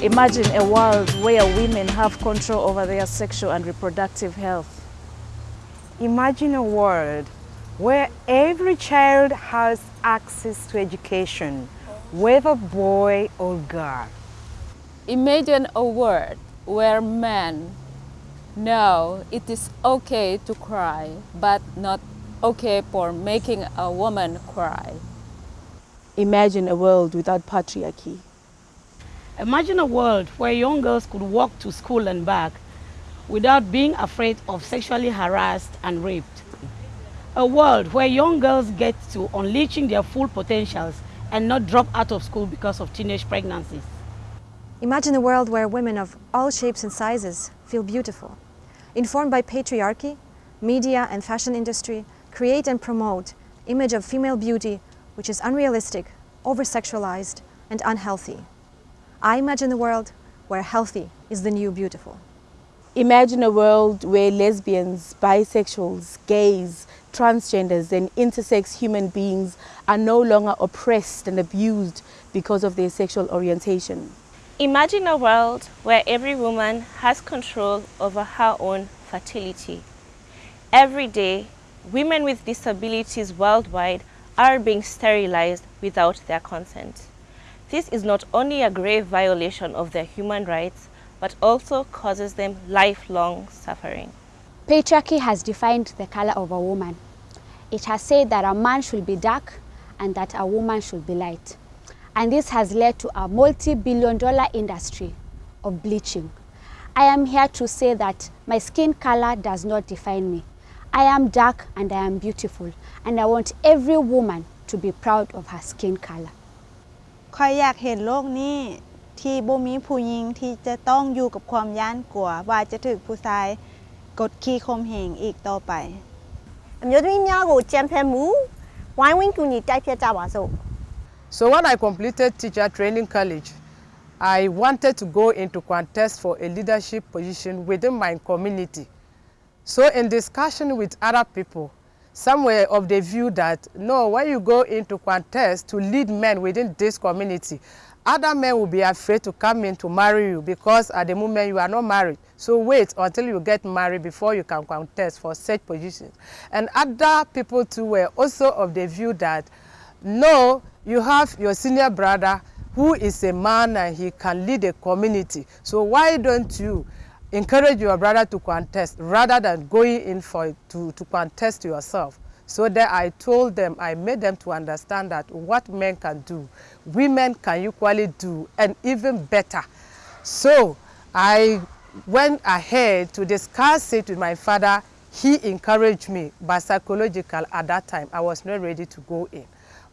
Imagine a world where women have control over their sexual and reproductive health. Imagine a world where every child has access to education, whether boy or girl. Imagine a world where men know it is okay to cry, but not okay for making a woman cry. Imagine a world without patriarchy. Imagine a world where young girls could walk to school and back without being afraid of sexually harassed and raped. A world where young girls get to unleashing their full potentials and not drop out of school because of teenage pregnancies. Imagine a world where women of all shapes and sizes feel beautiful. Informed by patriarchy, media and fashion industry create and promote image of female beauty which is unrealistic, over-sexualized and unhealthy. I imagine a world where healthy is the new beautiful. Imagine a world where lesbians, bisexuals, gays, transgenders and intersex human beings are no longer oppressed and abused because of their sexual orientation. Imagine a world where every woman has control over her own fertility. Every day, women with disabilities worldwide are being sterilized without their consent. This is not only a grave violation of their human rights, but also causes them lifelong suffering. Patriarchy has defined the color of a woman. It has said that a man should be dark and that a woman should be light. And this has led to a multi-billion dollar industry of bleaching. I am here to say that my skin color does not define me. I am dark and I am beautiful and I want every woman to be proud of her skin color. คอยอยากเห็นโลกนี้ที่บ่มีผู้หญิงที่จะต้องอยู่กับความย่านกลัวว่าจะถูกผู้ชายกดขี่ข่มเหงอีกต่อไป အမျိုးသမီးများကိုကြံဖက်မှုဝိုင်းဝန်းကူညီတိုက်ဖြတ်ကြပါစို့ So when I completed teacher training college, I wanted to go into contest for a leadership position within my community. So in discussion with other people, some were of the view that, no, when you go into contest to lead men within this community, other men will be afraid to come in to marry you because at the moment you are not married. So wait until you get married before you can contest for such positions. And other people too were also of the view that, no, you have your senior brother who is a man and he can lead a community. So why don't you encourage your brother to contest rather than going in for to, to contest yourself? So that I told them, I made them to understand that what men can do, women can equally do, and even better. So I went ahead to discuss it with my father. He encouraged me, but psychological at that time, I was not ready to go in.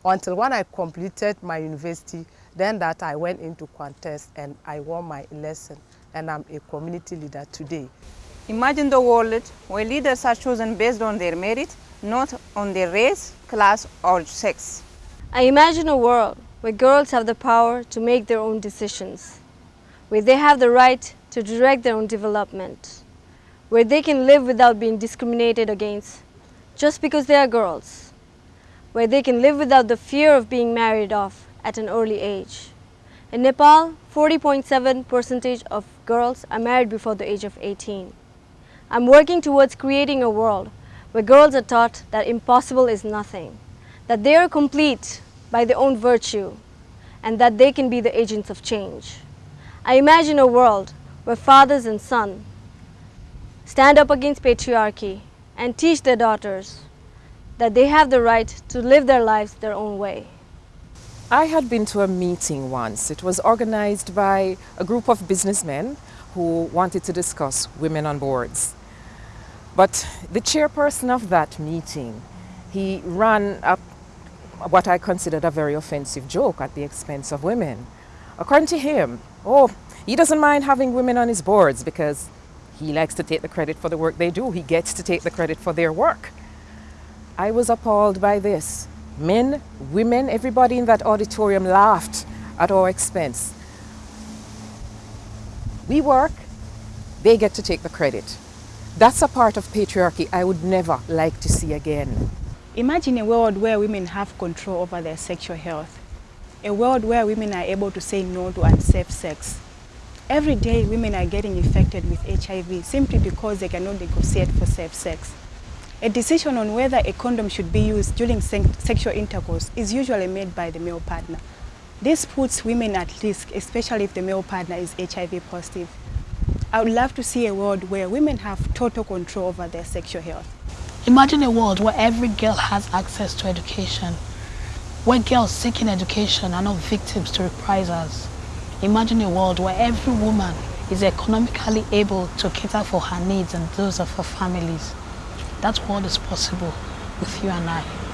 Until when I completed my university, then that I went into contest and I won my lesson and I'm a community leader today. Imagine the world where leaders are chosen based on their merit, not on their race, class or sex. I imagine a world where girls have the power to make their own decisions, where they have the right to direct their own development, where they can live without being discriminated against just because they are girls, where they can live without the fear of being married off at an early age. In Nepal, 40.7 percentage of girls are married before the age of 18. I'm working towards creating a world where girls are taught that impossible is nothing, that they are complete by their own virtue, and that they can be the agents of change. I imagine a world where fathers and sons stand up against patriarchy and teach their daughters that they have the right to live their lives their own way. I had been to a meeting once. It was organized by a group of businessmen who wanted to discuss women on boards. But the chairperson of that meeting, he ran up what I considered a very offensive joke at the expense of women. According to him, oh, he doesn't mind having women on his boards because he likes to take the credit for the work they do. He gets to take the credit for their work. I was appalled by this. Men, women, everybody in that auditorium laughed at our expense. We work, they get to take the credit. That's a part of patriarchy I would never like to see again. Imagine a world where women have control over their sexual health. A world where women are able to say no to unsafe sex. Every day, women are getting infected with HIV simply because they cannot negotiate for safe sex. A decision on whether a condom should be used during se sexual intercourse is usually made by the male partner. This puts women at risk, especially if the male partner is HIV positive. I would love to see a world where women have total control over their sexual health. Imagine a world where every girl has access to education, where girls seeking education are not victims to reprisals. Imagine a world where every woman is economically able to cater for her needs and those of her families. That world is possible with you and I.